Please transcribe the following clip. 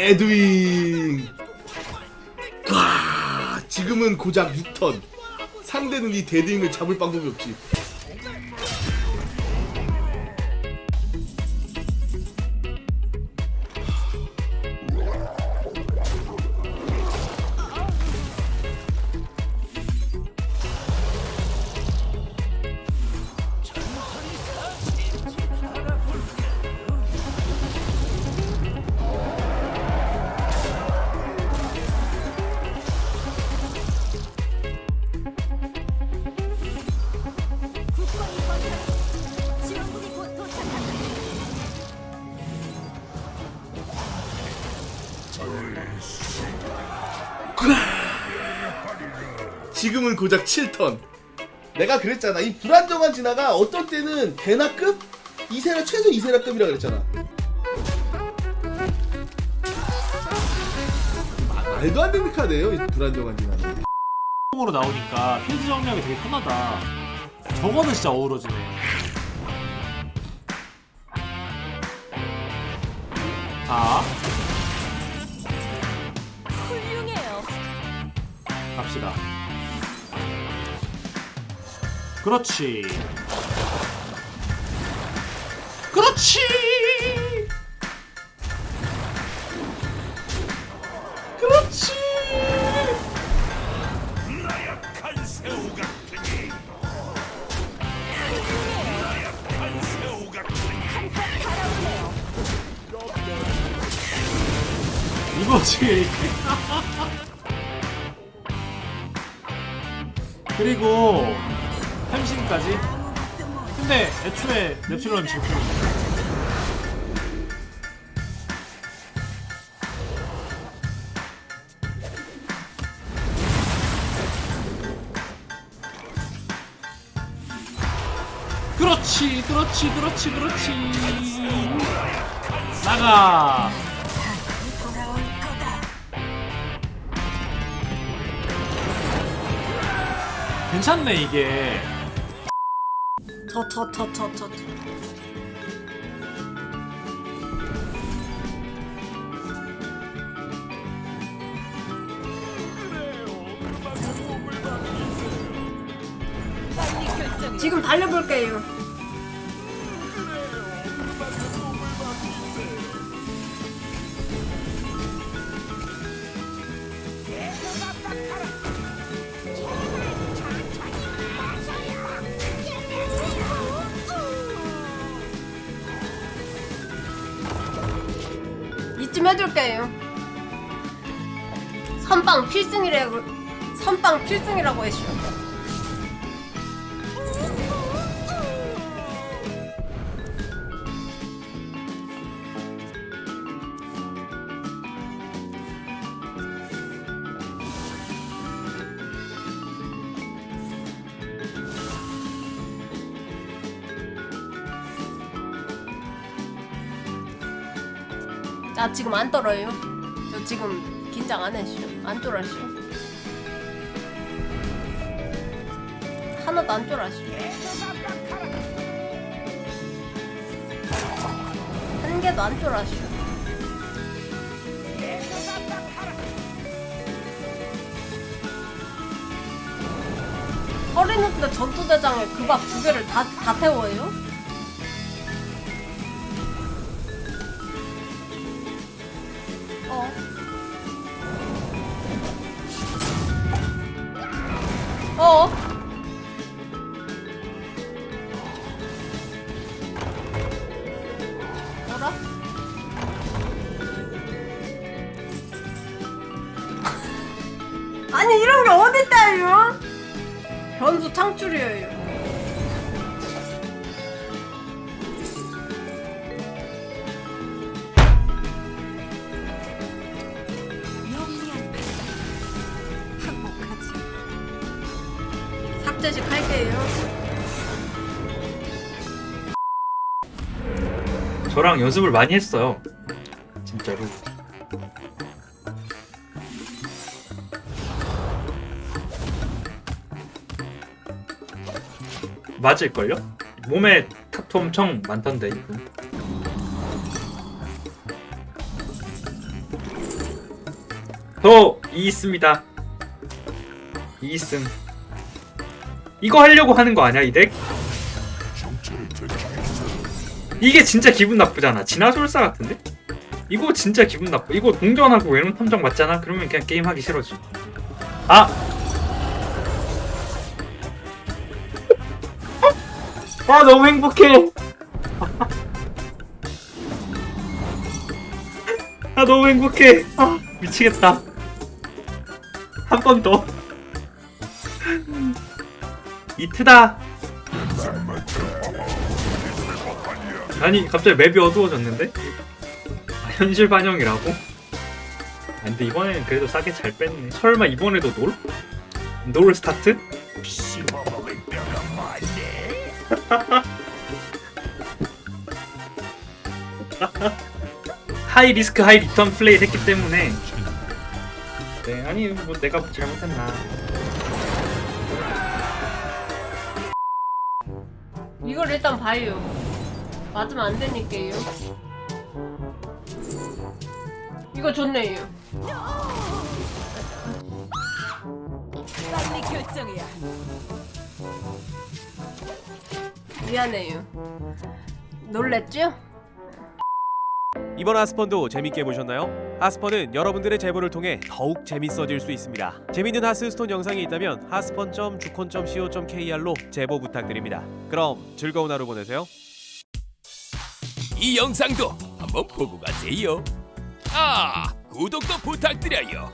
레드윙. 와 지금은 고작 6턴. 상대는 이 데드윙을 잡을 방법이 없지 지금은 고작 7턴 내가 그랬잖아 이 불안정한 진화가 어떨 때는 대나급? 이세라 최소 이세라급이라 그랬잖아 마- 말도 안 되는 카드예요 이 불안정한 진화는 으로 나오니까 필드 정리하기 되게 편하다. 저거는 진짜 어우러지네. 자, 갑시다. 그렇지. 그렇지. 그렇지. 나약한 새우 같으니 나약한 새우 같으니 한판 달아오네요. 이거지. 그리고 햄신까지. 근데 애초에 넵실론 지금 그렇지, 그렇지, 그렇지, 그렇지. 나가. 괜찮네 이게. 저 저 저 저저 저. 빨리 결정해. 지금 달려볼게요. 이쯤 해둘게요. 선빵 필승이라고 선빵 필승이라고 했슈. 나 지금 안 떨어요. 저 지금 긴장 안 했슈. 안 쫄았슈. 하나도 안 쫄았슈. 한 개도 안 쫄았슈. 서리누드 전투대장에 그 밥 두 개를 다, 다 태워요? 어. 뭐라? 아니 이런 게 어딨다요? 변수 창출이에요. 삭제식 할게요. 저랑 연습을 많이 했어요. 진짜로. 맞을걸요? 몸에 타투 엄청 많던데 이분. 저이 있습니다. 이 있음. 이거 하려고 하는 거 아니야 이 덱? 이게 진짜 기분 나쁘잖아. 진화솔사 같은데? 이거 진짜 기분 나빠. 이거 동전하고 외론 탐정 맞잖아. 그러면 그냥 게임 하기 싫어지. 아! 아 너무 행복해. 아 너무 행복해. 아 미치겠다. 한 번 더. 이트다. 아니 갑자기 맵이 어두워졌는데? 아, 현실 반영이라고? 아, 근데 이번에는 그래도 싸게 잘 뺐네. 설마 이번에도 놀? 놀 스타트? high risk high return 플레이 했기 때문에 네 아니 뭐 내가 잘못했나 이걸 일단 봐요. 맞으면 안 되니까요. 이거 좋네요. 빨리 결정이야. 미안해요. 놀랬죠? 이번 하스펀도 재밌게 보셨나요? 하스펀은 여러분들의 제보를 통해 더욱 재밌어질 수 있습니다. 재밌는 하스스톤 영상이 있다면 하스펀.주콘.co.kr로 제보 부탁드립니다. 그럼 즐거운 하루 보내세요. 이 영상도 한번 보고 가세요. 아, 구독도 부탁드려요.